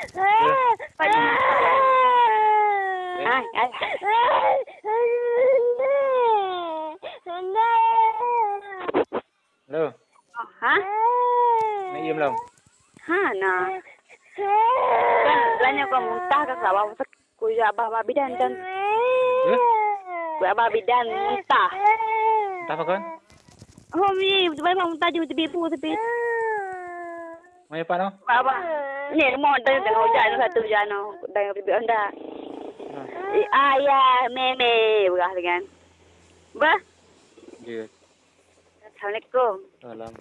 Ay. Hello. Ha? Nak ia belum? Ha, nah. Kan, lanya kau muntah ke masak kuya abah bidan dan kuya abah bidan muntah. Tak apa kan? Oh, mi, betul muntah juga tepi pu tepi. Mai apa no? Abah. Ni mau dah tengah hujan satu hujan no. Dah bibi anda. Ayah, meme, berah dengan. Bah, Ya. Assalamualaikum. Salam.